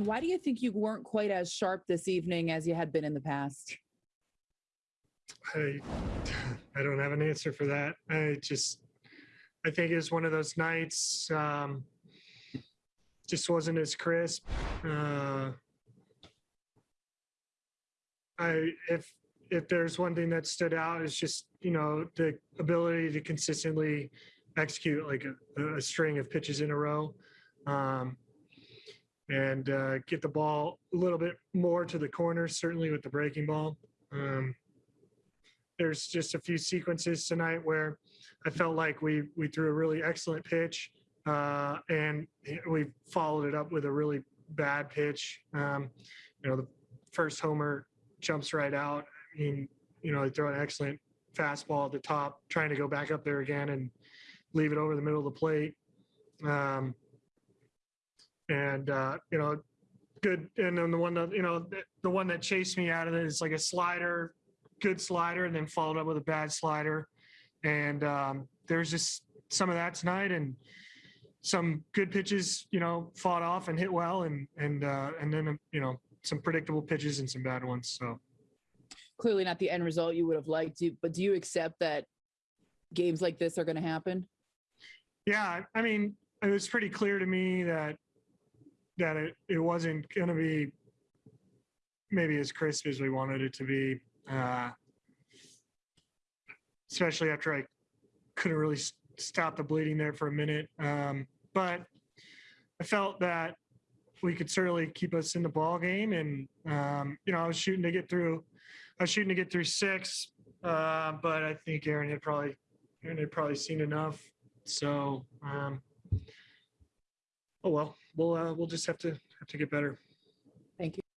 Why do you think you weren't quite as sharp this evening as you had been in the past? I, I don't have an answer for that. I just, I think it was one of those nights, um, just wasn't as crisp. Uh, I, if, if there's one thing that stood out, it's just, you know, the ability to consistently execute like a, a string of pitches in a row. Um, and uh, get the ball a little bit more to the corner, certainly with the breaking ball. Um, there's just a few sequences tonight where I felt like we we threw a really excellent pitch uh, and we followed it up with a really bad pitch. Um, you know, the first homer jumps right out. I mean, you know, they throw an excellent fastball at the top, trying to go back up there again and leave it over the middle of the plate. Um, and uh, you know, good. And then the one that you know, the, the one that chased me out of it is like a slider good slider and then followed up with a bad slider. And um, there's just some of that tonight and some good pitches, you know, fought off and hit well and, and, uh, and then, you know, some predictable pitches and some bad ones. So Clearly not the end result you would have liked, do- but do you accept that games like this are going to happen? yeah, I mean, it was pretty clear to me that, that it, it wasn't going to be maybe as crisp as we wanted it to be. Uh, especially after I couldn't really stop the bleeding there for a minute. Um, but I felt that we could certainly keep us in the ball game, and um, you know, I was shooting to get through. I was shooting to get through six, uh, but I think Aaron had probably Aaron had probably seen enough. So, um, oh well, we'll uh, we'll just have to have to get better. Thank you.